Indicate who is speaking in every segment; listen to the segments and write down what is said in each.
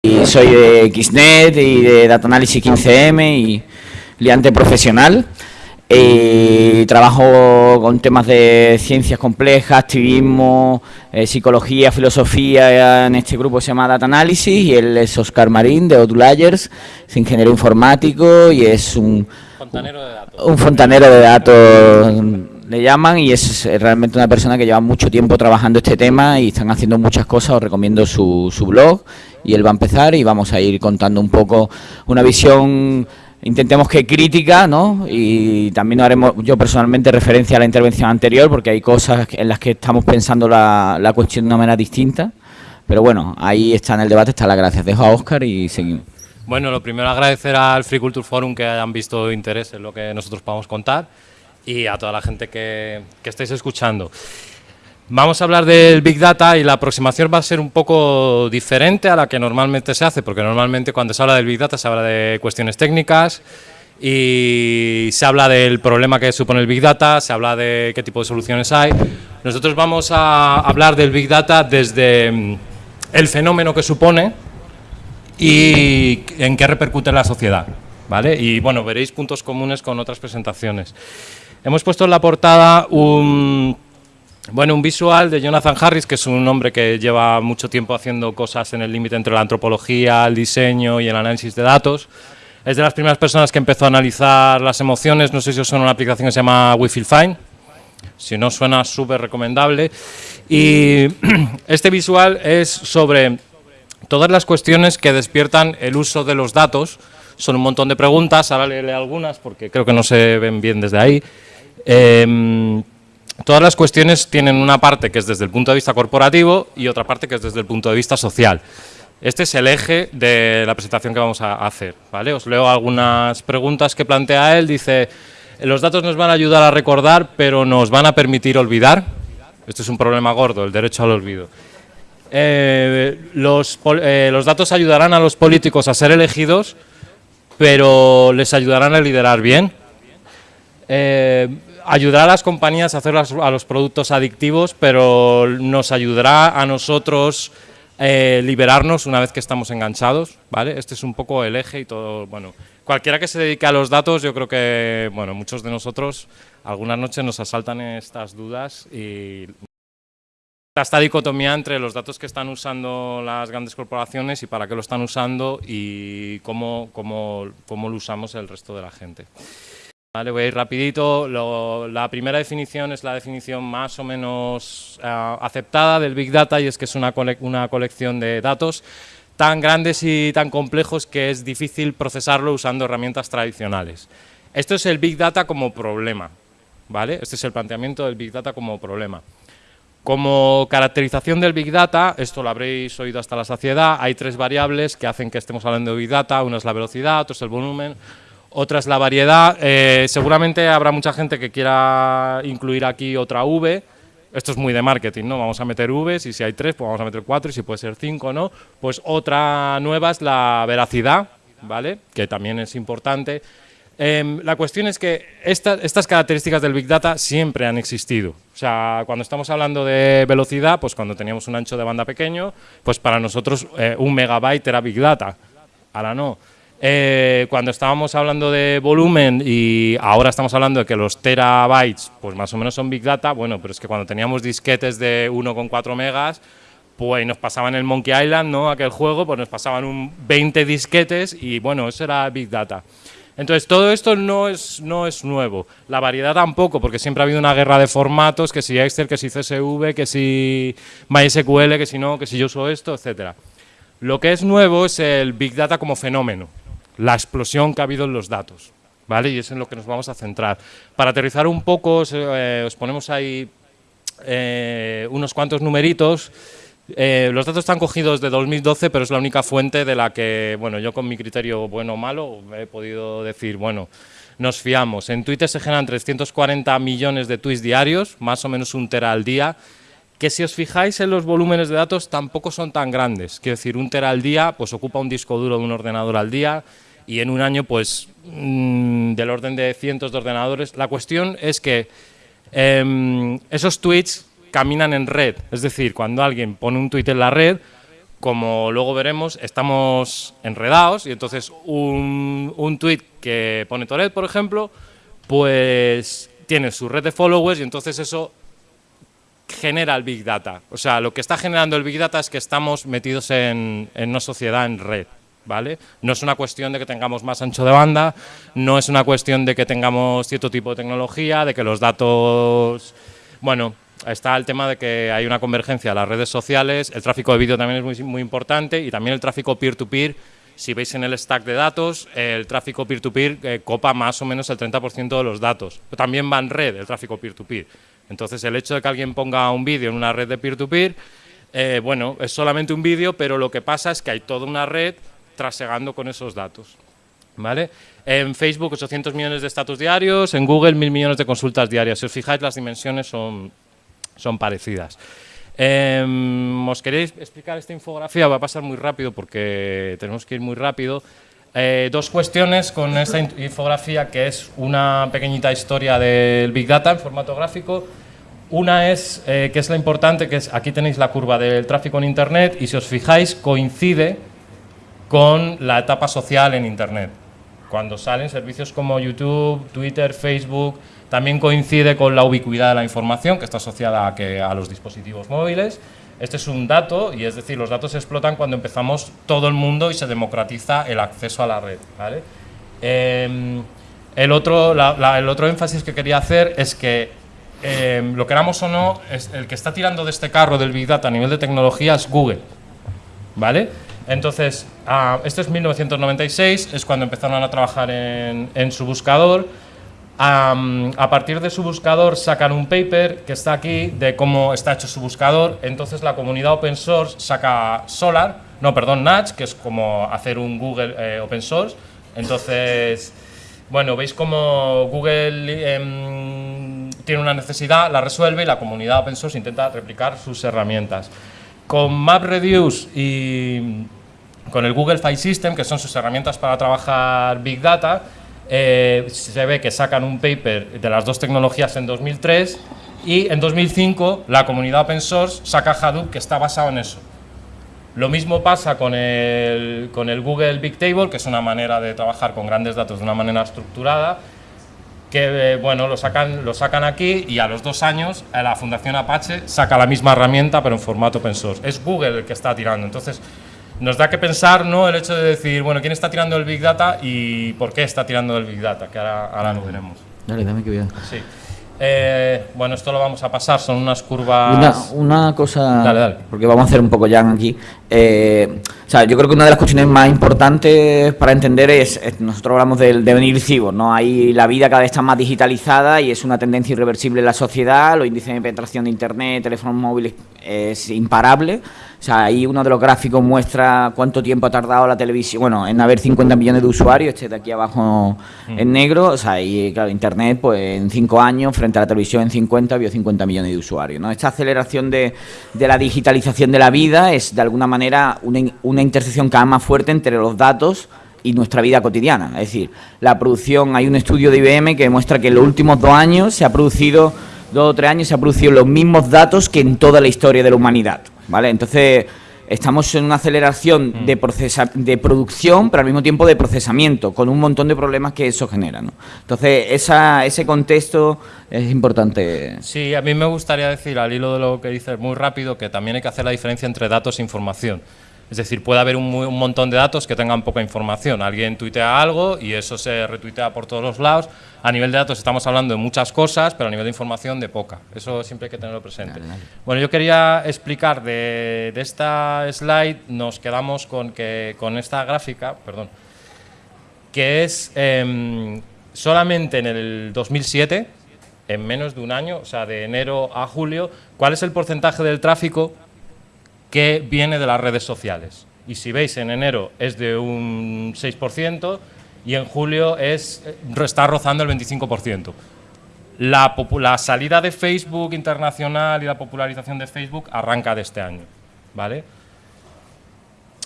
Speaker 1: Y soy de XNET y de Data Analysis 15M y liante profesional. Y trabajo con temas de ciencias complejas, activismo, eh, psicología, filosofía en este grupo se llama Data Analysis y él es Oscar Marín de Odulayers, es ingeniero informático y es un fontanero de datos. Un fontanero de datos le llaman y es realmente una persona que lleva mucho tiempo trabajando este tema y están haciendo muchas cosas, os recomiendo su, su blog y él va a empezar y vamos a ir contando un poco una visión intentemos que crítica, ¿no? Y también haremos yo personalmente referencia a la intervención anterior porque hay cosas en las que estamos pensando la, la cuestión de una manera distinta. Pero bueno, ahí está en el debate, está la gracias. Dejo a Óscar y seguimos.
Speaker 2: Bueno, lo primero agradecer al Free Culture Forum que hayan visto interés en lo que nosotros podamos contar y a toda la gente que, que estáis escuchando. Vamos a hablar del Big Data y la aproximación va a ser un poco diferente a la que normalmente se hace, porque normalmente cuando se habla del Big Data se habla de cuestiones técnicas y se habla del problema que supone el Big Data, se habla de qué tipo de soluciones hay. Nosotros vamos a hablar del Big Data desde mm, el fenómeno que supone y en qué repercute en la sociedad. ¿Vale? Y bueno, veréis puntos comunes con otras presentaciones. Hemos puesto en la portada un bueno, un visual de Jonathan Harris, que es un hombre que lleva mucho tiempo haciendo cosas en el límite entre la antropología, el diseño y el análisis de datos. Es de las primeras personas que empezó a analizar las emociones, no sé si os suena una aplicación que se llama We Feel Fine, si no suena súper recomendable. Y este visual es sobre todas las cuestiones que despiertan el uso de los datos, son un montón de preguntas, ahora leeré algunas porque creo que no se ven bien desde ahí. Eh, Todas las cuestiones tienen una parte que es desde el punto de vista corporativo y otra parte que es desde el punto de vista social. Este es el eje de la presentación que vamos a hacer. ¿vale? Os leo algunas preguntas que plantea él. Dice, los datos nos van a ayudar a recordar, pero nos van a permitir olvidar. Esto es un problema gordo, el derecho al olvido. Eh, los, eh, los datos ayudarán a los políticos a ser elegidos, pero les ayudarán a liderar bien. Eh, ayudará a las compañías a hacer a los productos adictivos, pero nos ayudará a nosotros eh, liberarnos una vez que estamos enganchados, ¿vale? Este es un poco el eje y todo, bueno, cualquiera que se dedique a los datos, yo creo que, bueno, muchos de nosotros algunas noches nos asaltan estas dudas y esta dicotomía entre los datos que están usando las grandes corporaciones y para qué lo están usando y cómo, cómo, cómo lo usamos el resto de la gente. Vale, voy a ir rapidito. la primera definición es la definición más o menos eh, aceptada del Big Data y es que es una, una colección de datos tan grandes y tan complejos que es difícil procesarlo usando herramientas tradicionales. Esto es el Big Data como problema, ¿vale? Este es el planteamiento del Big Data como problema. Como caracterización del Big Data, esto lo habréis oído hasta la saciedad, hay tres variables que hacen que estemos hablando de Big Data, una es la velocidad, otra es el volumen, otra es la variedad. Eh, seguramente habrá mucha gente que quiera incluir aquí otra V. Esto es muy de marketing, ¿no? Vamos a meter Vs y si hay tres, pues vamos a meter cuatro y si puede ser cinco, ¿no? Pues otra nueva es la veracidad, ¿vale? Que también es importante. Em, la cuestión es que estas características del Big Data siempre han existido. O sea, cuando estamos hablando de velocidad, pues cuando teníamos un ancho de banda pequeño, pues para nosotros eh, un megabyte era Big Data. Ahora no. Eh, cuando estábamos hablando de volumen y ahora estamos hablando de que los terabytes, pues más o menos son Big Data, bueno, pero es que cuando teníamos disquetes de 1,4 megas, pues nos pasaban el Monkey Island, ¿no? Aquel juego, pues nos pasaban un 20 disquetes y bueno, eso era Big Data. Entonces, todo esto no es, no es nuevo. La variedad tampoco, porque siempre ha habido una guerra de formatos, que si Excel, que si CSV, que si MySQL, que si no, que si yo uso esto, etcétera. Lo que es nuevo es el Big Data como fenómeno la explosión que ha habido en los datos. ¿vale? Y es en lo que nos vamos a centrar. Para aterrizar un poco, os, eh, ponemos ahí eh, unos cuantos numeritos. Eh, los datos están cogidos de 2012, pero es la única fuente de la que, bueno, yo con mi criterio bueno o malo he podido decir, bueno, nos fiamos. En Twitter se generan 340 millones de tweets diarios, más o menos un tera al día, que si os fijáis en los volúmenes de datos tampoco son tan grandes. Quiero decir, un tera al día pues ocupa un disco duro de un ordenador al día, y en un año pues mm, del orden de cientos de ordenadores. La cuestión es que em, esos tweets caminan en red, es decir, cuando alguien pone un tweet en la red, como luego veremos, estamos enredados y entonces un, un tweet que pone Toret, por ejemplo, pues tiene su red de followers y entonces eso genera el Big Data. O sea, lo que está generando el Big Data es que estamos metidos en, en una sociedad en red. ¿Vale? No es una cuestión de que tengamos más ancho de banda, no es una cuestión de que tengamos cierto tipo de tecnología, de que los datos... Bueno, está el tema de que hay una convergencia de las redes sociales, el tráfico de vídeo también es muy, muy importante y también el tráfico peer-to-peer. si veis en el stack de datos, el tráfico peer-to-peer eh, copa más o menos el 30% de los datos. también va en red el tráfico peer-to-peer. Entonces, el hecho de que alguien ponga un vídeo en una red de peer-to-peer, eh, bueno, es solamente un vídeo, pero lo que pasa es que hay toda una red trasegando con esos datos. ¿Vale? En Facebook 800 millones de estatus diarios, en Google 1.000 millones de consultas diarias. Si os fijáis, las dimensiones son, son parecidas. Em, ¿Os queréis explicar esta infografía? Va a pasar muy rápido porque tenemos que ir muy rápido. Eh, dos cuestiones con esta infografía, que es una pequeñita historia del Big Data en formato gráfico. Una es, eh, que es la importante, que es aquí tenéis la curva del tráfico en Internet y si os fijáis coincide con la etapa social en Internet. Cuando salen servicios como YouTube, Twitter, Facebook, también coincide con la ubicuidad de la información, que está asociada a, que, a los dispositivos móviles. Este es un dato, y es decir, los datos se explotan cuando empezamos todo el mundo y se democratiza el acceso a la red. Em, el, otro, el otro énfasis que quería hacer es que, eh, lo queramos o no, es el que está tirando de este carro del Big Data a nivel de tecnología es Google. ¿Vale? Entonces, ah, esto es 1996, es cuando empezaron a trabajar en, su buscador. A partir de su buscador sacan un paper que está aquí de cómo está hecho su buscador. Entonces la comunidad open source saca Solar, no, perdón, Natch, que es como hacer un Google eh, open source. Entonces, bueno, veis cómo Google em, tiene una necesidad, la resuelve y la comunidad open source intenta replicar sus herramientas. Con MapReduce y con el Google File System, que son sus herramientas para trabajar Big Data, eh, se ve que sacan un paper de las dos tecnologías en 2003 y en 2005 la comunidad open source saca Hadoop que está basado en eso. Lo mismo pasa con el, con el Google Big Table, que es una manera de trabajar con grandes datos de una manera estructurada, que eh, bueno, lo sacan, lo sacan aquí y a los dos años eh, la Fundación Apache saca la misma herramienta pero en formato open source. Es Google el que está tirando. Entonces, nos da que pensar ¿no? el hecho de decir, bueno, ¿quién está tirando el Big Data y por qué está tirando el Big Data? Que ahora, ahora lo veremos.
Speaker 1: Dale, dame que vea.
Speaker 2: Sí. Eh, bueno, esto lo vamos a pasar, son unas curvas...
Speaker 1: Una, una cosa, dale, dale. porque vamos a hacer un poco ya aquí. Eh, o sea, yo creo que una de las cuestiones más importantes para entender es, nosotros hablamos del devenir cibor, ¿no? Hay la vida cada vez está más digitalizada y es una tendencia irreversible en la sociedad, los índices de penetración de Internet, teléfonos móviles es imparable. O sea, ahí uno de los gráficos muestra cuánto tiempo ha tardado la televisión, bueno, en haber 50 millones de usuarios, este de aquí abajo mm. en negro, o sea, y claro, Internet, pues en 5 años, frente a la televisión en 50, vio 50 millones de usuarios, ¿no? Esta aceleración de, de la digitalización de la vida es, de alguna manera, una, una intersección cada vez más fuerte entre los datos y nuestra vida cotidiana. Es decir, la producción, hay un estudio de IBM que demuestra que en los últimos dos años se ha producido dos o tres años se han producido los mismos datos que en toda la historia de la humanidad. ¿Vale? Entonces, estamos en una aceleración mm. de, procesa de producción, pero al mismo tiempo de procesamiento, con un montón de problemas que eso genera. ¿no? Entonces, esa, ese contexto es importante.
Speaker 2: Sí, a mí me gustaría decir, al hilo de lo que dices muy rápido, que también hay que hacer la diferencia entre datos e información. Es decir, puede haber un, montón de datos que tengan poca información. Alguien tuitea algo y eso se retuitea por todos los lados. A nivel de datos estamos hablando de muchas cosas, pero a nivel de información de poca. Eso siempre hay que tenerlo presente. Bueno, yo quería explicar de, esta slide, nos quedamos con, que, con esta gráfica, perdón, que es em, solamente en el 2007, en menos de un año, o sea, de enero a julio, cuál es el porcentaje del tráfico que viene de las redes sociales. Y si veis, en enero es de un 6% y en julio es, eh, está rozando el 25%. La, la, salida de Facebook internacional y la popularización de Facebook arranca de este año. ¿vale?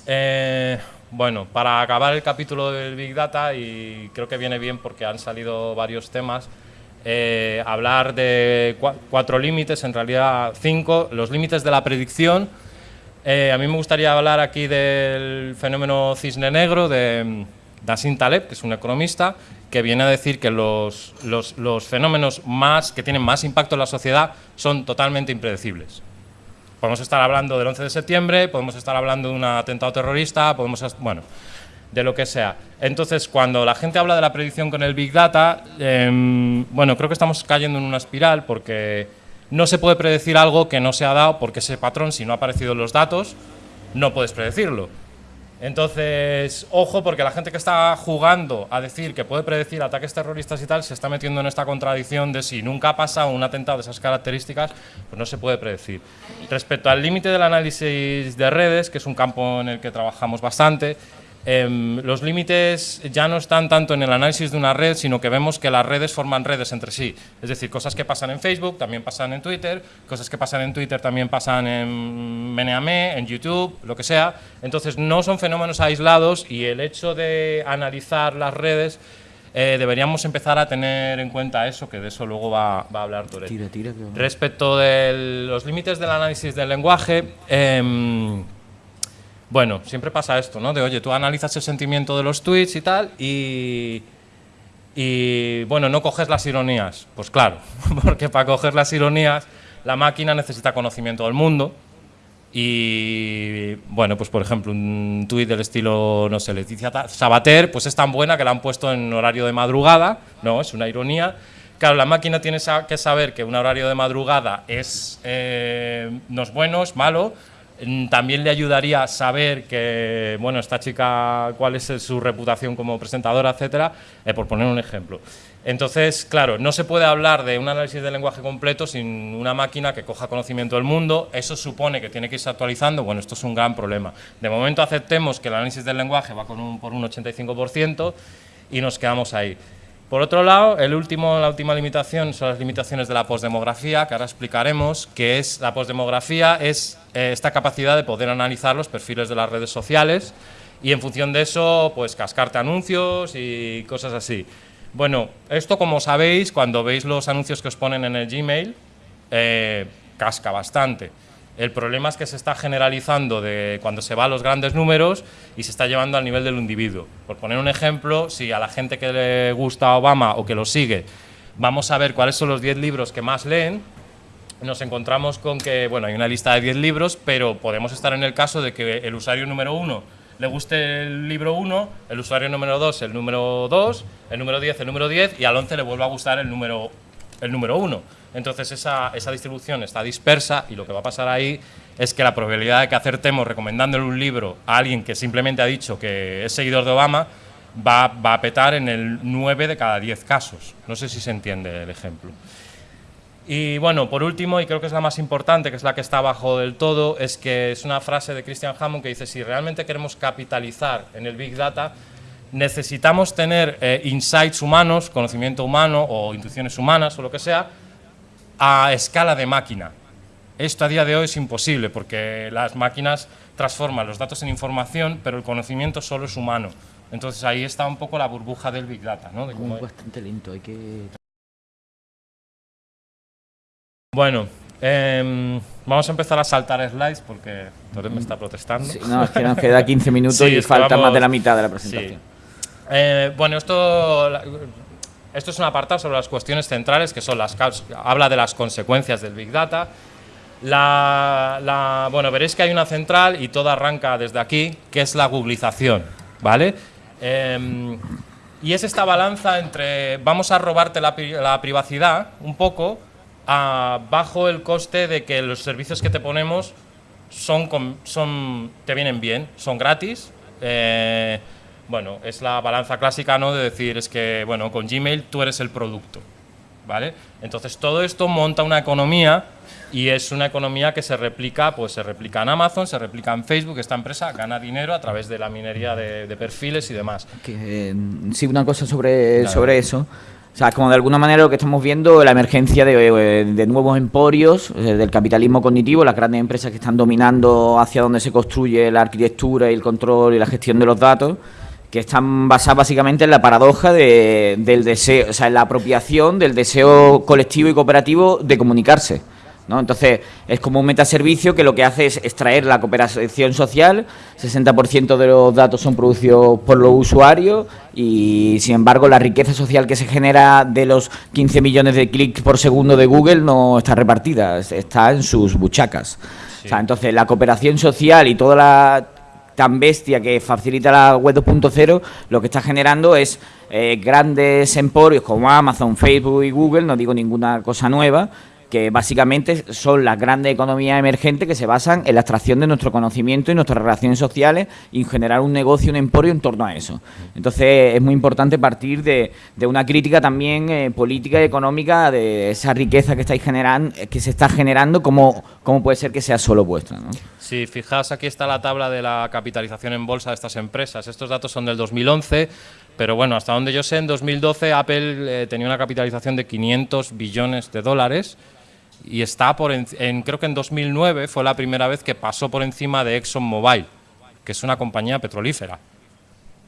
Speaker 2: Eh, bueno, para acabar el capítulo del Big Data, y creo que viene bien porque han salido varios temas, eh, hablar de cuatro límites, en realidad cinco, los límites de la predicción, Eh, a mí me gustaría hablar aquí del fenómeno cisne negro de Nassim Taleb, que es un economista, que viene a decir que los, los, fenómenos más, que tienen más impacto en la sociedad son totalmente impredecibles. Podemos estar hablando del 11 de septiembre, podemos estar hablando de un atentado terrorista, podemos, bueno, de lo que sea. Entonces, cuando la gente habla de la predicción con el Big Data, em, bueno, creo que estamos cayendo en una espiral porque no se puede predecir algo que no se ha dado porque ese patrón, si no ha aparecido en los datos, no puedes predecirlo. Entonces, ojo, porque la gente que está jugando a decir que puede predecir ataques terroristas y tal, se está metiendo en esta contradicción de si nunca ha pasado un atentado de esas características, pues no se puede predecir. Respecto al límite del análisis de redes, que es un campo en el que trabajamos bastante, Em, los límites ya no están tanto en el análisis de una red, sino que vemos que las redes forman redes entre sí. Es decir, cosas que pasan en Facebook también pasan en Twitter, cosas que pasan en Twitter también pasan en Meneame, en YouTube, lo que sea. Entonces no son fenómenos aislados y el hecho de analizar las redes eh, deberíamos empezar a tener en cuenta eso, que de eso luego va, a hablar Toret. Respecto de los límites del análisis del lenguaje, em, bueno, siempre pasa esto, ¿no? De, oye, tú analizas el sentimiento de los tweets y tal, y, y bueno, no coges las ironías. Pues claro, porque para coger las ironías la máquina necesita conocimiento del mundo. Y bueno, pues por ejemplo, un tuit del estilo, no sé, Leticia Sabater, pues es tan buena que la han puesto en horario de madrugada, no, es una ironía. Claro, la máquina tiene que saber que un horario de madrugada es, eh, no es bueno, es malo, también le ayudaría saber que, bueno, esta chica, cuál es su reputación como presentadora, etcétera, eh, por poner un ejemplo. Entonces, claro, no se puede hablar de un análisis del lenguaje completo sin una máquina que coja conocimiento del mundo. Eso supone que tiene que irse actualizando. Bueno, esto es un gran problema. De momento aceptemos que el análisis del lenguaje va con un, por un 85% y nos quedamos ahí. Por otro lado, el último, la última limitación son las limitaciones de la postdemografía, que ahora explicaremos, que es la postdemografía es eh, esta capacidad de poder analizar los perfiles de las redes sociales y en función de eso, pues cascarte anuncios y cosas así. Bueno, esto como sabéis, cuando veis los anuncios que os ponen en el Gmail, eh, casca bastante. El problema es que se está generalizando de cuando se va a los grandes números y se está llevando al nivel del individuo. Por poner un ejemplo, si a la gente que le gusta a Obama o que lo sigue, vamos a ver cuáles son los 10 libros que más leen, nos encontramos con que, bueno, hay una lista de 10 libros, pero podemos estar en el caso de que el usuario número 1 le guste el libro 1, el usuario número 2 el número 2, el número 10 el número 10 y al 11 le vuelva a gustar el número el número 1. Entonces esa, distribución está dispersa y lo que va a pasar ahí es que la probabilidad de que acertemos recomendándole un libro a alguien que simplemente ha dicho que es seguidor de Obama va, va a petar en el 9 de cada 10 casos. No sé si se entiende el ejemplo. Y bueno, por último, y creo que es la más importante, que es la que está abajo del todo, es que es una frase de Christian Hammond que dice, si realmente queremos capitalizar en el Big Data, necesitamos tener eh, insights humanos, conocimiento humano o intuiciones humanas o lo que sea, a escala de máquina. Esto a día de hoy es imposible porque las máquinas transforman los datos en información, pero el conocimiento solo es humano. Entonces ahí está un poco la burbuja del Big Data. ¿no?
Speaker 1: De bastante lento, hay que...
Speaker 2: Bueno, em, vamos a empezar a saltar slides porque Torres me está protestando.
Speaker 1: no, es que nos queda 15 minutos y falta más de la mitad de la presentación.
Speaker 2: Eh, bueno, esto esto es un apartado sobre las cuestiones centrales, que son las habla de las consecuencias del Big Data. La, bueno, veréis que hay una central y todo arranca desde aquí, que es la googlización, ¿vale? Em, y es esta balanza entre vamos a robarte la, privacidad un poco bajo el coste de que los servicios que te ponemos son, son te vienen bien, son gratis, eh, bueno, es la balanza clásica, ¿no? De decir, es que, bueno, con Gmail tú eres el producto, ¿vale? Entonces todo esto monta una economía y es una economía que se replica, pues se replica en Amazon, se replica en Facebook, esta empresa gana dinero a través de la minería de, perfiles y demás.
Speaker 1: Que, sí, una cosa sobre, sobre eso. O sea, como de alguna manera lo que estamos viendo, la emergencia de, de, nuevos emporios, eh, del capitalismo cognitivo, las grandes empresas que están dominando hacia donde se construye la arquitectura y el control y la gestión de los datos, que están basadas básicamente en la paradoja del deseo, o sea, en la apropiación del deseo colectivo y cooperativo de comunicarse. ¿no? Entonces, es como un metaservicio que lo que hace es extraer la cooperación social, 60% de los datos son producidos por los usuarios y, sin embargo, la riqueza social que se genera de los 15 millones de clics por segundo de Google no está repartida, está en sus buchacas. entonces, la cooperación social y toda la tan bestia que facilita la web 2.0, lo que está generando es eh, grandes emporios como Amazon, Facebook y Google, no digo ninguna cosa nueva, que básicamente son las grandes economías emergentes que se basan en la extracción de nuestro conocimiento y nuestras relaciones sociales y generar un negocio, un emporio en torno a eso. Entonces es muy importante partir de, una crítica también eh, política y económica de esa riqueza que estáis generando, que se está generando, cómo, puede ser que sea solo vuestra. ¿no?
Speaker 2: Sí, fijaos, aquí está la tabla de la capitalización en bolsa de estas empresas. Estos datos son del 2011. Pero bueno, hasta donde yo sé, en 2012 Apple eh, tenía una capitalización de 500 billones de dólares y está por en, creo que en 2009 fue la primera vez que pasó por encima de ExxonMobil, que es una compañía petrolífera.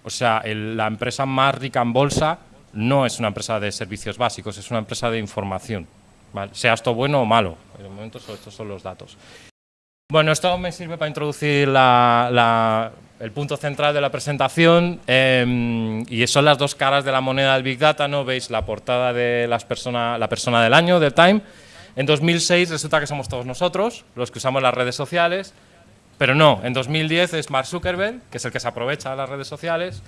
Speaker 2: O sea, la empresa más rica en bolsa no es una empresa de servicios básicos, es una empresa de información. Sea esto bueno o malo, en el momento estos son los datos. Bueno, esto me sirve para introducir el punto central de la presentación em, y son las dos caras de la moneda del Big Data, ¿no? Veis la portada de las persona, la persona del año, del Time, en 2006 resulta que somos todos nosotros, los que usamos las redes sociales, pero no, en 2010 es Mark Zuckerberg, que es el que se aprovecha de las redes sociales,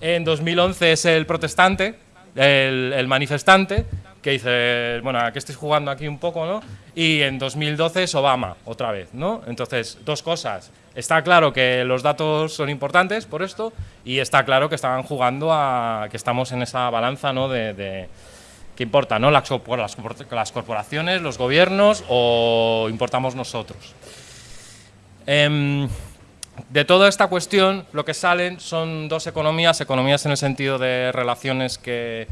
Speaker 2: en 2011 es el protestante, el, manifestante, que dice, bueno, aquí estáis jugando aquí un poco, ¿no? Y en 2012 es Obama, otra vez, ¿no? Entonces, dos cosas. Está claro que los datos son importantes por esto y está claro que estaban jugando a que estamos en esa balanza, ¿no? de ¿Qué importa? ¿no? Las, las, corporaciones, los gobiernos o importamos nosotros. Em, de toda esta cuestión, lo que salen son dos economías, economías en el sentido de relaciones que,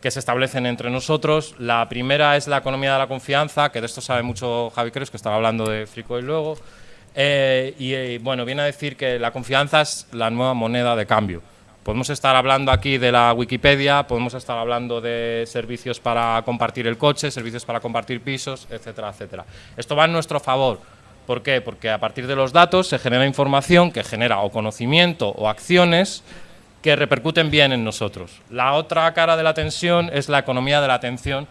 Speaker 2: se establecen entre nosotros. La primera es la economía de la confianza, que de esto sabe mucho Javi Cruz, que estaba hablando de Frico y luego. Eh, y eh, bueno, viene a decir que la confianza es la nueva moneda de cambio. Podemos estar hablando aquí de la Wikipedia, podemos estar hablando de servicios para compartir el coche, servicios para compartir pisos, etcétera, etcétera. Esto va en nuestro favor. ¿Por qué? Porque a partir de los datos se genera información que genera o conocimiento o acciones que repercuten bien en nosotros. La otra cara de la tensión es la economía de la atención,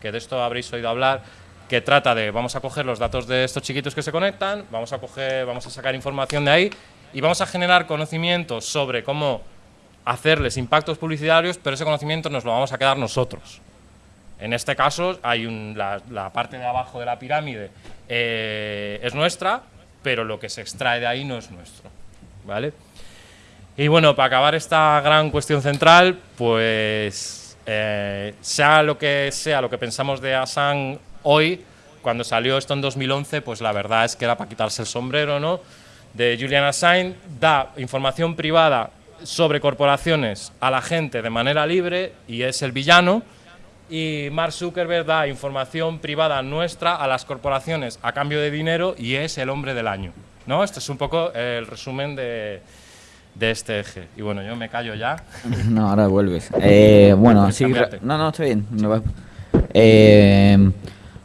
Speaker 2: que de esto habréis oído hablar, que trata de vamos a coger los datos de estos chiquitos que se conectan, vamos a coger, vamos a sacar información de ahí y vamos a generar conocimientos sobre cómo hacerles impactos publicitarios, pero ese conocimiento nos lo vamos a quedar nosotros. En este caso, hay la, parte de abajo de la pirámide eh, es nuestra, pero lo que se extrae de ahí no es nuestro. ¿vale? Y bueno, para acabar esta gran cuestión central, pues eh, sea lo que sea lo que pensamos de Asan hoy, cuando salió esto en 2011, pues la verdad es que era para quitarse el sombrero, ¿no? De Julian Assange, da información privada sobre corporaciones a la gente de manera libre y es el villano. Y Mark Zuckerberg da información privada nuestra a las corporaciones a cambio de dinero y es el hombre del año. ¿no? Esto es un poco el resumen de, de este eje. Y bueno, yo me callo ya.
Speaker 1: No, ahora vuelves. Eh, bueno, así... No, no, estoy bien. Eh,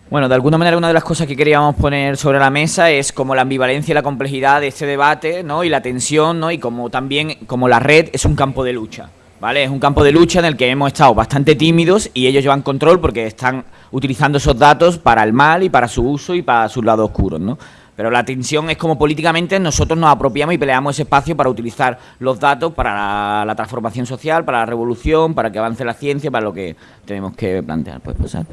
Speaker 1: bueno, de alguna manera una de las cosas que queríamos poner sobre la mesa es como la ambivalencia y la complejidad de este debate, ¿no? Y la tensión, ¿no? Y como también como la red es un campo de lucha, ¿vale? Es un campo de lucha en el que hemos estado bastante tímidos y ellos llevan control porque están utilizando esos datos para el mal y para su uso y para sus lados oscuros, ¿no? Pero la tensión es como políticamente nosotros nos apropiamos y peleamos ese espacio para utilizar los datos para la, transformación social, para la revolución, para que avance la ciencia, para lo que tenemos que plantear. Pues pasar.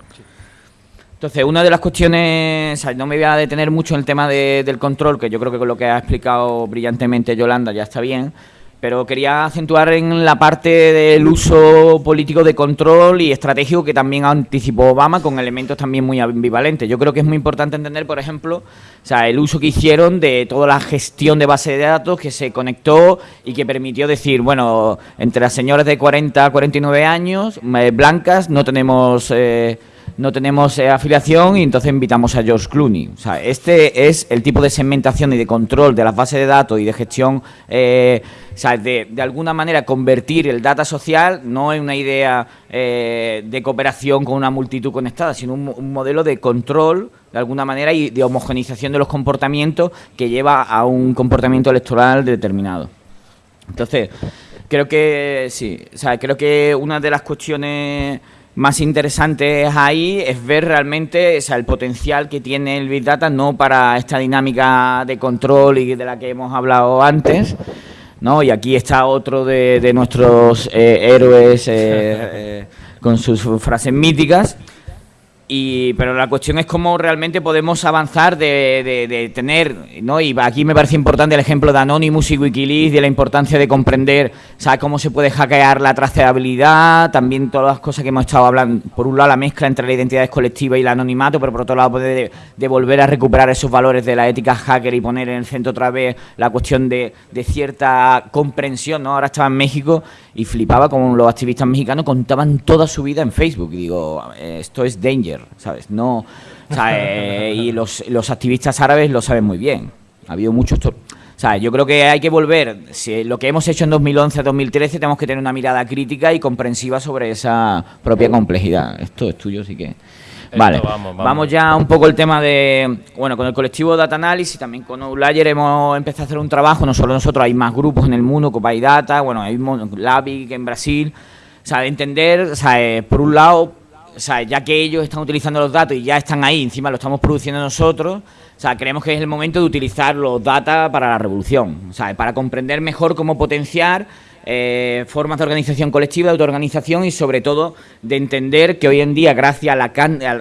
Speaker 1: Entonces, una de las cuestiones, no me voy a detener mucho en el tema del control, que yo creo que con lo que ha explicado brillantemente Yolanda ya está bien, pero quería acentuar en la parte del uso político de control y estratégico que también anticipó Obama con elementos también muy ambivalentes. Yo creo que es muy importante entender, por ejemplo, el uso que hicieron de toda la gestión de base de datos que se conectó y que permitió decir, bueno, entre las señoras de 40 a 49 años, eh, blancas, no tenemos... Eh, no tenemos eh, afiliación y entonces invitamos a George Clooney. O sea, este es el tipo de segmentación y de control de las bases de datos y de gestión, eh, o sea, de, de, alguna manera convertir el data social no en una idea eh, de cooperación con una multitud conectada, sino un, modelo de control de alguna manera y de homogenización de los comportamientos que lleva a un comportamiento electoral determinado. Entonces, creo que sí, o sea, creo que una de las cuestiones más interesantes ahí es ver realmente el potencial que tiene el Big Data, no para esta dinámica de control y de la que hemos hablado antes, ¿no? Y aquí está otro de, nuestros eh, héroes eh, eh, con sus frases míticas, y, pero la cuestión es cómo realmente podemos avanzar de, tener, ¿no? y aquí me parece importante el ejemplo de Anonymous y Wikileaks, de la importancia de comprender ¿sabes? cómo se puede hackear la trazabilidad, también todas las cosas que hemos estado hablando, por un lado la mezcla entre la identidad colectiva y el anonimato, pero por otro lado poder de, volver a recuperar esos valores de la ética hacker y poner en el centro otra vez la cuestión de, cierta comprensión, ¿no? Ahora estaba en México y flipaba como los activistas mexicanos contaban toda su vida en Facebook, y digo, esto es danger ¿sabes? No, y los, los, activistas árabes lo saben muy bien. Ha habido muchos... O sea, yo creo que hay que volver, si lo que hemos hecho en 2011-2013, tenemos que tener una mirada crítica y comprensiva sobre esa propia complejidad. Esto es tuyo, así que... Vale, vamos, ya un poco el tema de, bueno, con el colectivo Data Analysis, también con Outlier hemos empezado a hacer un trabajo, no solo nosotros, hay más grupos en el mundo, Copay Data, bueno, hay Labic en Brasil, o sea, de entender, o sea, eh, por un lado, o sea, ya que ellos están utilizando los datos y ya están ahí, encima lo estamos produciendo nosotros, o sea, creemos que es el momento de utilizar los datos para la revolución, o sea, para comprender mejor cómo potenciar eh, formas de organización colectiva, de autoorganización y sobre todo de entender que hoy en día, gracias a la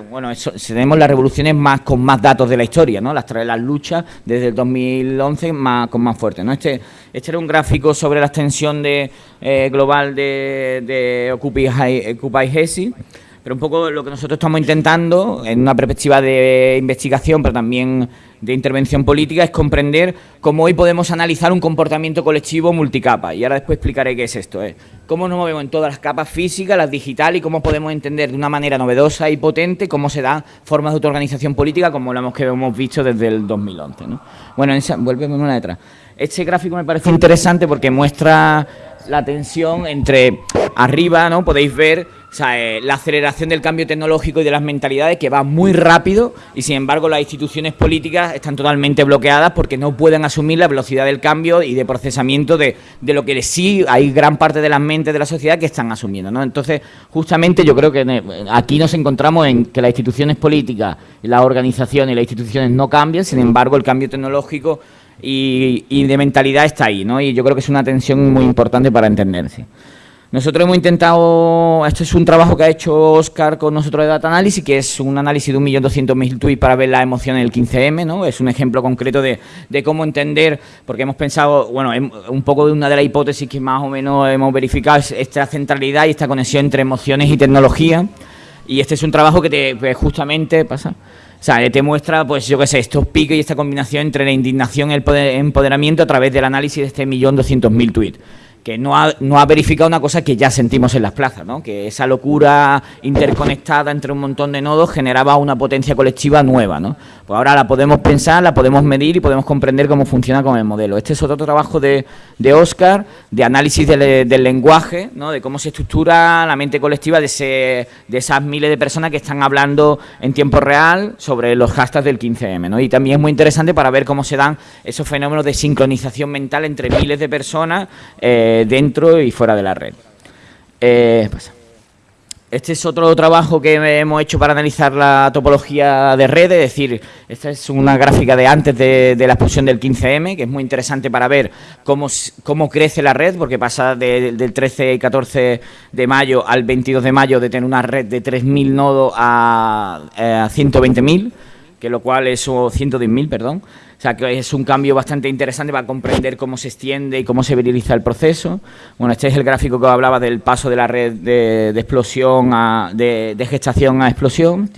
Speaker 1: bueno, tenemos las revoluciones más con más datos de la historia, ¿no? Las, las luchas desde el 2011 más, con más fuertes, ¿no? Este, este era un gráfico sobre la extensión de, eh, global de, de Occupy, Occupy pero un poco lo que nosotros estamos intentando, en una perspectiva de investigación, pero también de intervención política, es comprender cómo hoy podemos analizar un comportamiento colectivo multicapa. Y ahora después explicaré qué es esto. ¿eh? Cómo nos movemos en todas las capas físicas, las digitales, y cómo podemos entender de una manera novedosa y potente cómo se dan formas de autoorganización política, como lo que hemos visto desde el 2011. ¿no? Bueno, vuelve una detrás. Este gráfico me parece interesante porque muestra la tensión entre arriba, ¿no? Podéis ver eh, la aceleración del cambio tecnológico y de las mentalidades que va muy rápido y sin embargo las instituciones políticas están totalmente bloqueadas porque no pueden asumir la velocidad del cambio y de procesamiento de, de lo que sí hay gran parte de las mentes de la sociedad que están asumiendo. ¿no? Entonces, justamente yo creo que aquí nos encontramos en que las instituciones políticas, las organizaciones y las instituciones no cambian, sin embargo el cambio tecnológico y, de mentalidad está ahí, ¿no? Y yo creo que es una tensión muy importante para entenderse. Nosotros hemos intentado, esto es un trabajo que ha hecho Oscar con nosotros de Data Analysis, que es un análisis de 1.200.000 tweets para ver la emoción en el 15M, ¿no? Es un ejemplo concreto de, de, cómo entender, porque hemos pensado, bueno, un poco de una de las hipótesis que más o menos hemos verificado es esta centralidad y esta conexión entre emociones y tecnología. Y este es un trabajo que te, pues, justamente pasa o sea, te muestra, pues yo qué sé, estos piques y esta combinación entre la indignación y el empoderamiento a través del análisis de este millón doscientos mil tweets que no ha, no ha verificado una cosa que ya sentimos en las plazas, ¿no? que esa locura interconectada entre un montón de nodos generaba una potencia colectiva nueva. ¿no? Pues ahora la podemos pensar, la podemos medir y podemos comprender cómo funciona con el modelo. Este es otro trabajo de, de Oscar, de análisis del, del, lenguaje, ¿no? de cómo se estructura la mente colectiva de, ese, de esas miles de personas que están hablando en tiempo real sobre los hashtags del 15M. ¿no? Y también es muy interesante para ver cómo se dan esos fenómenos de sincronización mental entre miles de personas. Eh, dentro y fuera de la red. Eh, este es otro trabajo que hemos hecho para analizar la topología de red, es decir, esta es una gráfica de antes de, la explosión del 15M, que es muy interesante para ver cómo, cómo crece la red, porque pasa del 13 y 14 de mayo al 22 de mayo de tener una red de 3.000 nodos a, eh, a 120.000, que lo cual es, o 110.000, perdón, o sea, que es un cambio bastante interesante para comprender cómo se extiende y cómo se viriliza el proceso. Bueno, este es el gráfico que hablaba del paso de la red de, explosión a, de, gestación a explosión.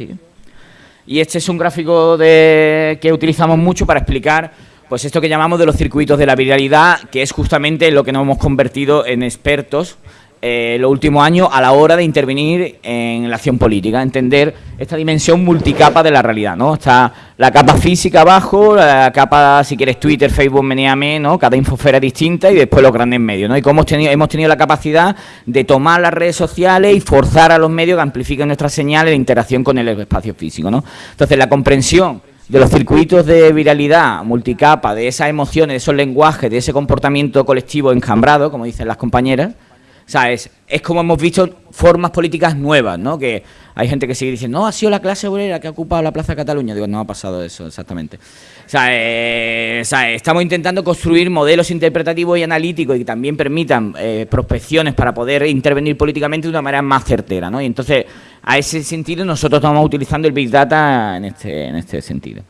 Speaker 1: Y este es un gráfico que utilizamos mucho para explicar pues esto que llamamos de los circuitos de la viralidad, que es justamente lo que nos hemos convertido en expertos eh, los últimos años a la hora de intervenir en la acción política, entender esta dimensión multicapa de la realidad, ¿no? Está la capa física abajo, la capa, si quieres, Twitter, Facebook, Meneame, ¿no? Cada infosfera distinta y después los grandes medios, ¿no? Y cómo hemos tenido, la capacidad de tomar las redes sociales y forzar a los medios que amplifiquen nuestras señales de interacción con el espacio físico, ¿no? Entonces, la comprensión de los circuitos de viralidad multicapa, de esas emociones, de esos lenguajes, de ese comportamiento colectivo encambrado, como dicen las compañeras, ¿sabes? Es como hemos visto formas políticas nuevas, ¿no? Que hay gente que sigue diciendo, no, ha sido la clase obrera que ha ocupado la Plaza de Cataluña. Digo, no ha pasado eso, exactamente. O sea, eh, estamos intentando construir modelos interpretativos y analíticos y que también permitan eh, prospecciones para poder intervenir políticamente de una manera más certera, ¿no? Y entonces, a ese sentido, nosotros estamos utilizando el Big Data en este, en este sentido.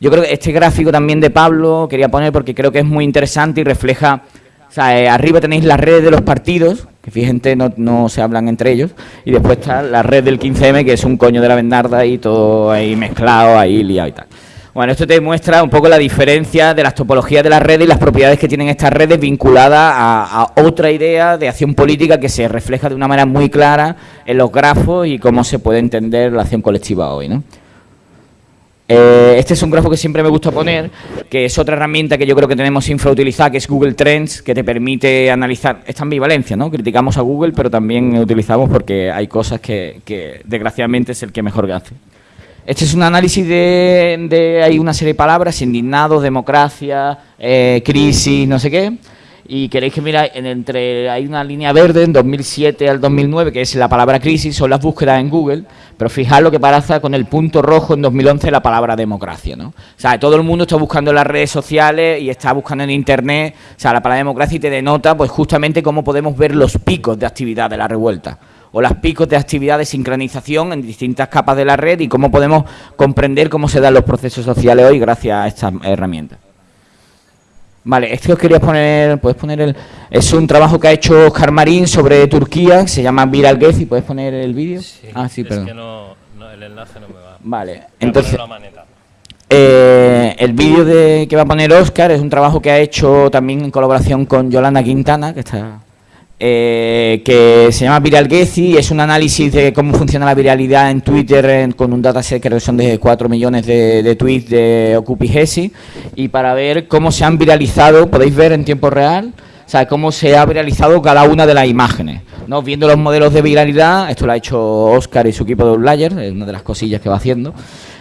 Speaker 1: Yo creo que este gráfico también de Pablo quería poner porque creo que es muy interesante y refleja o sea, eh, arriba tenéis las redes de los partidos, fíjense, no, no se hablan entre ellos, y después está la red del 15M, que es un coño de la vendarda y todo ahí mezclado, ahí liado y tal. Bueno, esto te muestra un poco la diferencia de las topologías de las redes y las propiedades que tienen estas redes vinculadas a, a, otra idea de acción política que se refleja de una manera muy clara en los grafos y cómo se puede entender la acción colectiva hoy, ¿no? Eh, este es un grafo que siempre me gusta poner, que es otra herramienta que yo creo que tenemos infrautilizada, que es Google Trends, que te permite analizar esta ambivalencia, ¿no? Criticamos a Google, pero también utilizamos porque hay cosas que, desgraciadamente es el que mejor hace. Este es un análisis de, hay una serie de palabras, indignados, democracia, eh, crisis, no sé qué, y queréis que mira, en entre hay una línea verde en 2007 al 2009, que es la palabra crisis, son las búsquedas en Google, pero fijaos lo que pasa con el punto rojo en 2011 la palabra democracia, ¿no? O sea, todo el mundo está buscando en las redes sociales y está buscando en Internet, o sea, la palabra democracia y te denota pues justamente cómo podemos ver los picos de actividad de la revuelta o los picos de actividad de sincronización en distintas capas de la red y cómo podemos comprender cómo se dan los procesos sociales hoy gracias a estas herramientas. Vale, esto os quería poner, puedes poner el... Es un trabajo que ha hecho Oscar Marín sobre Turquía, se llama Viral y ¿puedes poner el vídeo?
Speaker 2: ah, sí, es que no, el enlace no me va.
Speaker 1: Vale, entonces... Eh, el vídeo de que va a poner Oscar es un trabajo que ha hecho también en colaboración con Yolanda Quintana, que está eh, que se llama Viral Gezi, es un análisis de cómo funciona la viralidad en Twitter con un dataset que son de 4 millones de, tweets de Gezi y para ver cómo se han viralizado, podéis ver en tiempo real, o sea, cómo se ha viralizado cada una de las imágenes. ¿no? Viendo los modelos de viralidad, esto lo ha hecho Oscar y su equipo de Outlier, es una de las cosillas que va haciendo,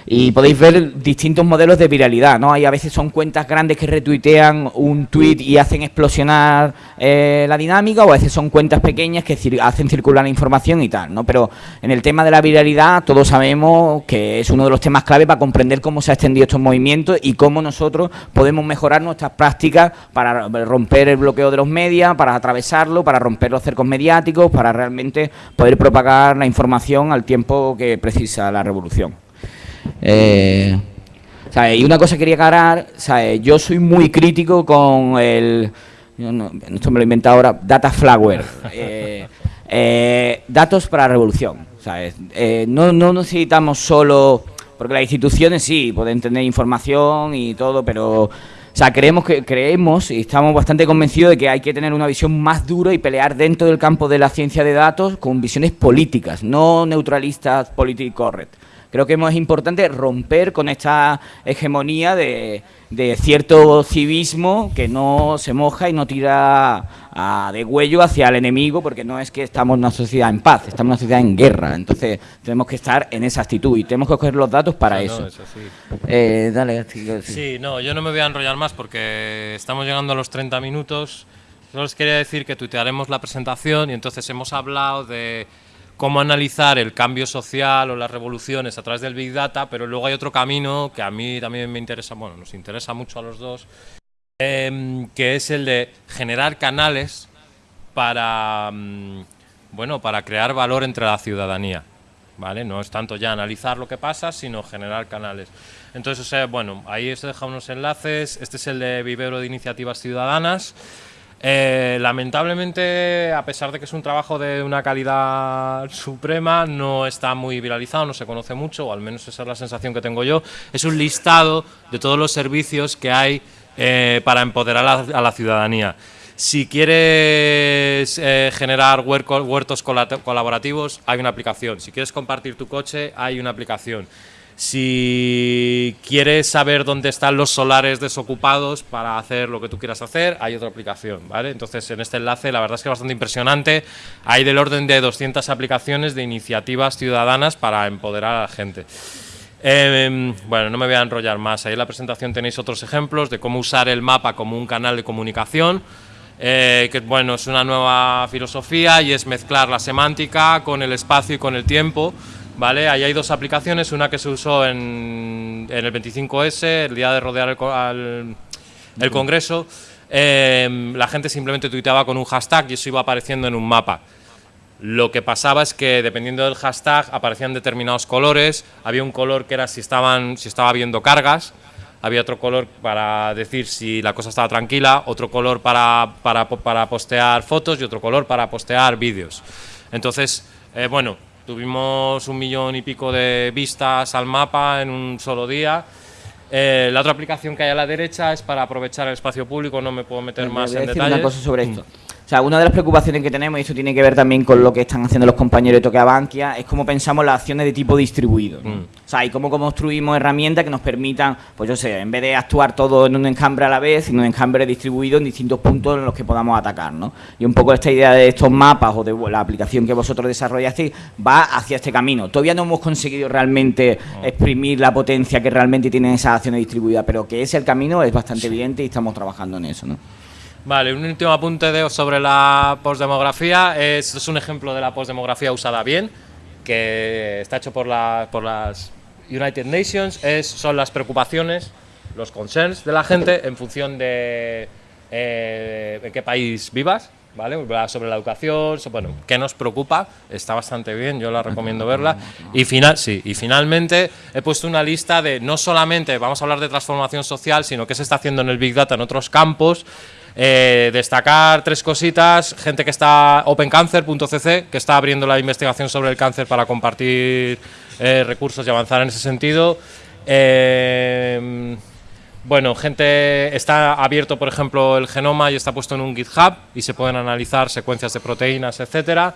Speaker 1: y podéis ver distintos modelos de viralidad, ¿no? Hay a veces son cuentas grandes que retuitean un tweet y hacen explosionar eh, la dinámica, o a veces son cuentas pequeñas que hacen circular información y tal, ¿no? Pero en el tema de la viralidad todos sabemos que es uno de los temas clave para comprender cómo se ha extendido estos movimientos y cómo nosotros podemos mejorar nuestras prácticas para romper el bloqueo de los medios, para atravesarlo, para romper los cercos mediáticos, para realmente poder propagar la información al tiempo que precisa la revolución. Eh, y una cosa que quería aclarar, yo soy muy crítico con el, esto me lo he inventado ahora, data flagware, eh, eh, datos para la revolución. No, no necesitamos solo, porque las instituciones sí, pueden tener información y todo, pero o sea, creemos que creemos y estamos bastante convencidos de que hay que tener una visión más dura y pelear dentro del campo de la ciencia de datos con visiones políticas, no neutralistas, politically correct. Creo que es importante romper con esta hegemonía de, cierto civismo que no se moja y no tira de huello hacia el enemigo, porque no es que estamos en una sociedad en paz, estamos en una sociedad en guerra. Entonces tenemos que estar en esa actitud y tenemos que coger los datos para eso.
Speaker 2: Eh, dale, sí, no, yo no me voy a enrollar más porque estamos llegando a los 30 minutos. Solo les quería decir que tuitearemos la presentación y entonces hemos hablado de cómo analizar el cambio social o las revoluciones a través del Big Data, pero luego hay otro camino que a mí también me interesa, bueno, nos interesa mucho a los dos, em, que es el de generar canales para, mm, bueno, para crear valor entre la ciudadanía. ¿Vale? No es tanto ya analizar lo que pasa, sino generar canales. Entonces, bueno, ahí os he dejado unos enlaces. Este es el de Vivero de Iniciativas Ciudadanas. Eh, lamentablemente, a pesar de que es un trabajo de una calidad suprema, no está muy viralizado, no se conoce mucho, o al menos esa es la sensación que tengo yo. Es un listado de todos los servicios que hay eh, para empoderar a la, ciudadanía. Si quieres eh, generar huertos colaborativos, hay una aplicación. Si quieres compartir tu coche, hay una aplicación. Si quieres saber dónde están los solares desocupados para hacer lo que tú quieras hacer, hay otra aplicación, ¿vale? Entonces, en este enlace, la verdad es que es bastante impresionante. Hay del orden de 200 aplicaciones de iniciativas ciudadanas para empoderar a la gente. Em, bueno, no me voy a enrollar más. Ahí en la presentación tenéis otros ejemplos de cómo usar el mapa como un canal de comunicación. Eh, que bueno, es una nueva filosofía y es mezclar la semántica con el espacio y con el tiempo ¿vale? Ahí hay dos aplicaciones, una que se usó en, el 25S, el día de rodear el, el Congreso, em, la gente simplemente tuiteaba con un hashtag y eso iba apareciendo en un mapa. Lo que pasaba es que dependiendo del hashtag aparecían determinados colores, había un color que era si, estaban, si estaba habiendo cargas, había otro color para decir si la cosa estaba tranquila, otro color para, para, para postear fotos y otro color para postear vídeos. Entonces, eh, bueno, Tuvimos un millón y pico de vistas al mapa en un solo día. Eh, la otra aplicación que hay a la derecha es para aprovechar el espacio público, no me puedo meter más en detalles.
Speaker 1: una cosa sobre esto. O sea, una de las preocupaciones que tenemos, y esto tiene que ver también con lo que están haciendo los compañeros de Toque Bankia, es cómo pensamos las acciones de tipo distribuido. Mm. O sea, y cómo construimos herramientas que nos permitan, pues yo sé, en vez de actuar todo en un encambre a la vez, en un encambre distribuido en distintos puntos en los que podamos atacar, ¿no? Y un poco esta idea de estos mapas o de la aplicación que vosotros desarrollasteis va hacia este camino. Todavía no hemos conseguido realmente exprimir la potencia que realmente tienen esas acciones distribuidas, pero que ese el camino es bastante evidente y estamos trabajando en eso, ¿no?
Speaker 2: Vale, un último apunte de, sobre la postdemografía. Es, es un ejemplo de la postdemografía usada bien, que está hecho por, la, por las United Nations. Es, son las preocupaciones, los concerns de la gente en función de eh, en qué país vivas. ¿Vale? Sobre la educación, bueno, qué nos preocupa, está bastante bien, yo la recomiendo verla. Y, final, sí, y finalmente he puesto una lista de no solamente vamos a hablar de transformación social, sino qué se está haciendo en el Big Data en otros campos eh, destacar tres cositas, gente que está opencancer.cc, que está abriendo la investigación sobre el cáncer para compartir eh, recursos y avanzar en ese sentido. Eh, bueno, gente está abierto, por ejemplo, el genoma y está puesto en un GitHub y se pueden analizar secuencias de proteínas, etcétera.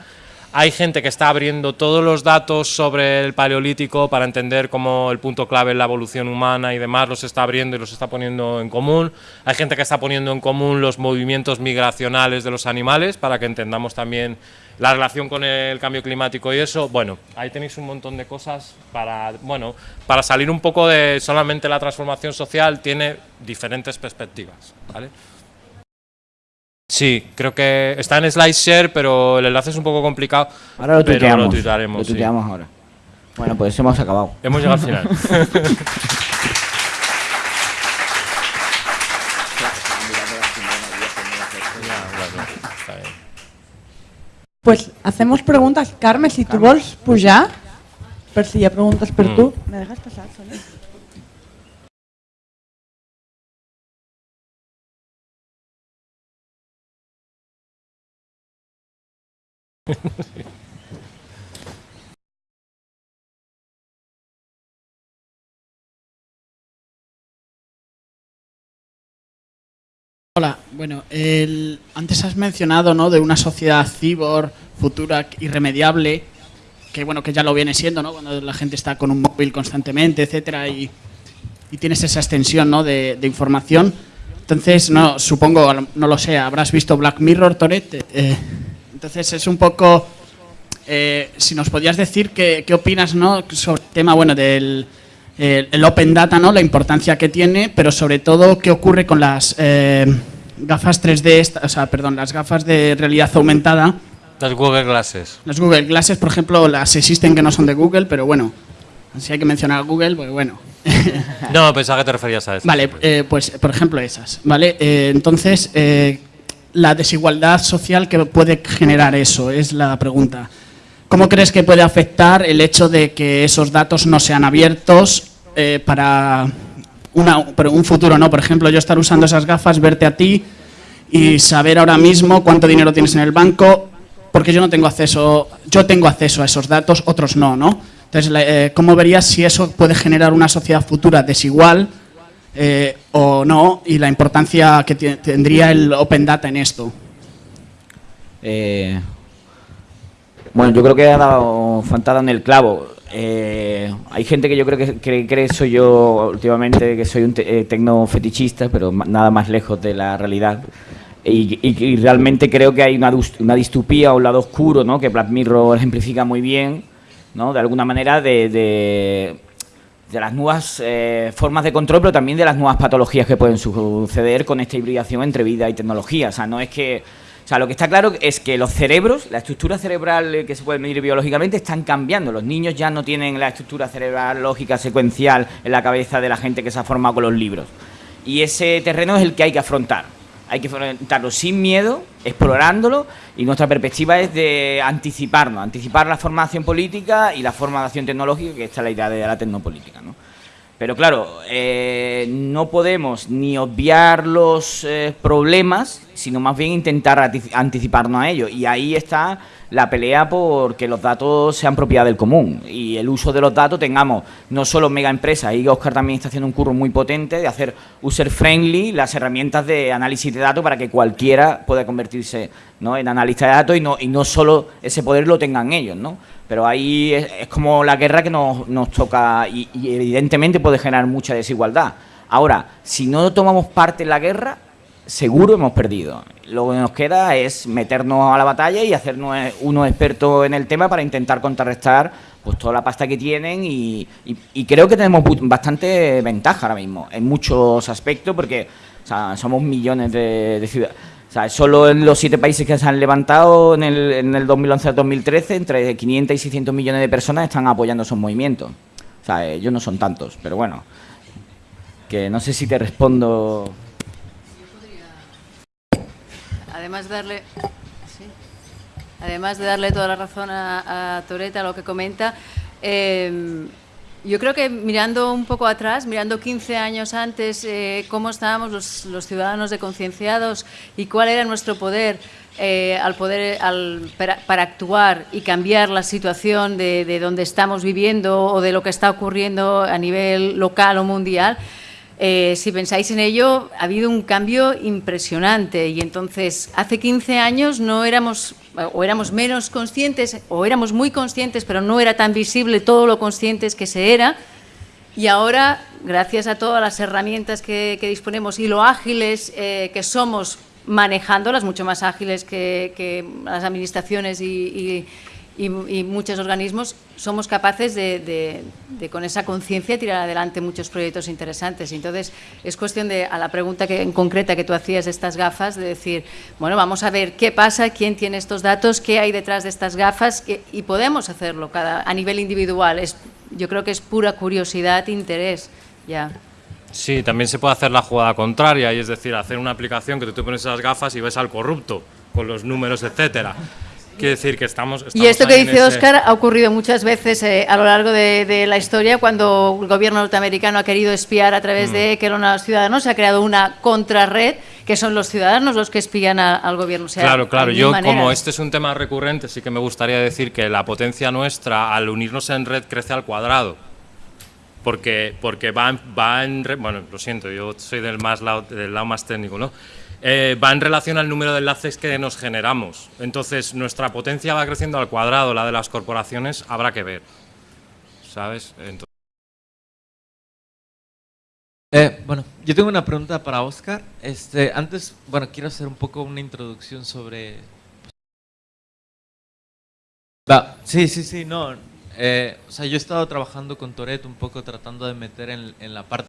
Speaker 2: Hay gente que está abriendo todos los datos sobre el paleolítico para entender cómo el punto clave en la evolución humana y demás los está abriendo y los está poniendo en común. Hay gente que está poniendo en común los movimientos migracionales de los animales para que entendamos también la relación con el cambio climático y eso. Bueno, ahí tenéis un montón de cosas para, bueno, para salir un poco de solamente la transformación social, tiene diferentes perspectivas. ¿vale? Sí, creo que está en SlideShare, pero el enlace es un poco complicado.
Speaker 1: Ahora lo tuiteamos. Lo tuitearemos. Lo tuiteamos ahora. Bueno, pues hemos acabado.
Speaker 2: Hemos llegado al final.
Speaker 3: Pues hacemos preguntas. Carmen, si tú vols pujar, per si hi ha preguntes per mm. tu. ¿Me dejas pasar, Sonia?
Speaker 4: Hola, bueno, antes has mencionado ¿no? de una sociedad cibor, futura, irremediable, que bueno, que ya lo viene siendo, ¿no? Cuando la gente está con un móvil constantemente, etcétera, y, tienes esa extensión ¿no? de, información. Entonces, no, supongo, no lo sé, habrás visto Black Mirror, Toret. Eh, entonces es un poco eh, si nos podías decir qué, opinas ¿no? sobre el tema bueno, del el Open Data, ¿no? la importancia que tiene, pero sobre todo qué ocurre con las eh, gafas 3D, o sea, perdón, las gafas de realidad aumentada.
Speaker 2: Las Google Glasses.
Speaker 4: Las Google Glasses, por ejemplo, las existen que no son de Google, pero bueno, si hay que mencionar Google, pues bueno.
Speaker 2: no, pensaba que te referías a eso.
Speaker 4: Vale, eh, pues por ejemplo esas, ¿vale? entonces, la desigualdad social que puede generar eso es la pregunta. ¿Cómo crees que puede afectar el hecho de que esos datos no sean abiertos eh, para un futuro? no Por ejemplo, yo estar usando esas gafas, verte a ti y saber ahora mismo cuánto dinero tienes en el banco, porque yo no tengo acceso, yo tengo acceso a esos datos, otros no, ¿no? Entonces, eh, ¿cómo verías si eso puede generar una sociedad futura desigual eh, o no? Y la importancia que tendría el Open Data en esto.
Speaker 1: Bueno, yo creo que ha dado fantada en el clavo. eh, hay gente que yo creo que cree que soy yo últimamente, que soy un te- eh, tecnofetichista, pero nada más lejos de la realidad. Y, y- y realmente creo que hay una, una distopía, un lado oscuro, ¿no? que Black Mirror ejemplifica muy bien, ¿no? de alguna manera, de, de, de las nuevas eh, formas de control, pero también de las nuevas patologías que pueden suceder con esta hibridación entre vida y tecnología. O sea, no es que... O sea, lo que está claro es que los cerebros, la estructura cerebral eh, que se puede medir biológicamente, están cambiando. Los niños ya no tienen la estructura cerebral lógica secuencial en la cabeza de la gente que se ha formado con los libros. Y ese terreno es el que hay que afrontar. Hay que afrontarlo sin miedo, explorándolo, y nuestra perspectiva es de anticiparnos, anticipar la formación política y la formación tecnológica, que esta es la idea de la tecnopolítica. ¿no? Pero claro, eh, no podemos ni obviar los eh, problemas, sino más bien intentar anticiparnos a ellos. Y ahí está la pelea por que los datos sean propiedad del común y el uso de los datos tengamos no solo mega empresas, ahí Oscar también está haciendo un curro muy potente de hacer user friendly las herramientas de análisis de datos para que cualquiera pueda convertirse ¿no? en analista de datos y no, y no solo ese poder lo tengan ellos, ¿no? Pero ahí es, es como la guerra que nos, nos toca y, y evidentemente puede generar mucha desigualdad. Ahora, si no tomamos parte en la guerra, seguro hemos perdido. Lo que nos queda es meternos a la batalla y hacernos eh, unos expertos en el tema para intentar contrarrestar pues toda la pasta que tienen y, creo que tenemos bastante ventaja ahora mismo en muchos aspectos porque somos millones de, de solo en los siete países que se han levantado en el, en el 2011-2013, entre 500 y 600 millones de personas están apoyando esos movimientos. O sea, ellos no son tantos, pero bueno. Que no sé si te respondo.
Speaker 5: Además de darle, además de darle toda la razón a, a lo que comenta, eh, yo creo que mirando un poco atrás, mirando 15 años antes, eh, cómo estábamos los, los ciudadanos de concienciados y cuál era nuestro poder eh, al poder para, actuar y cambiar la situación de donde estamos viviendo o de lo que está ocurriendo a nivel local o mundial. Eh, si pensáis en ello, ha habido un cambio impresionante y entonces hace 15 años no éramos o éramos menos conscientes o éramos muy conscientes, pero no era tan visible todo lo conscientes que se era. Y ahora, gracias a todas las herramientas que, disponemos y lo ágiles eh, que somos manejándolas, mucho más ágiles que, las administraciones y- y- muchos organismos, somos capaces de, con esa conciencia tirar adelante muchos proyectos interesantes. Entonces, es cuestión de, a la pregunta que, en concreta que tú hacías de estas gafas, de decir, bueno, vamos a ver qué pasa, quién tiene estos datos, qué hay detrás de estas gafas, y podemos hacerlo a nivel individual. Es, yo creo que es pura curiosidad, interés, ya.
Speaker 2: Sí, también se puede hacer la jugada contraria, y es decir, hacer una aplicación que tú te pones esas gafas y ves al corrupto, con los números, etcétera. Quiere decir que estamos...
Speaker 5: Y esto que dice
Speaker 2: ese-
Speaker 5: Oscar ha ocurrido muchas veces eh, a lo largo de, de la historia cuando el gobierno norteamericano ha querido espiar a través
Speaker 2: Mm.
Speaker 5: de que eran los ciudadanos, se ha creado una contrarred que son los ciudadanos los que espían a- al gobierno. O sea,
Speaker 2: Claro, claro. Yo, como este es un tema recurrente, sí que me gustaría decir que la potencia nuestra, al unirnos en red, crece al cuadrado. Porque, porque va, en- va en... Bueno, lo siento, yo soy del, más lado, del lado más técnico, ¿no? Eh, va en relación al número de enlaces que nos generamos. Entonces, nuestra potencia va creciendo al cuadrado, la de las corporaciones habrá que ver. ¿Sabes? Entonces,
Speaker 6: Eh, bueno, yo tengo una pregunta para Oscar. Este, antes, bueno, quiero hacer un poco una introducción sobre. Va, sí, sí, sí, no. eh, o sea, yo he estado trabajando con Toret un poco tratando de meter en, en la parte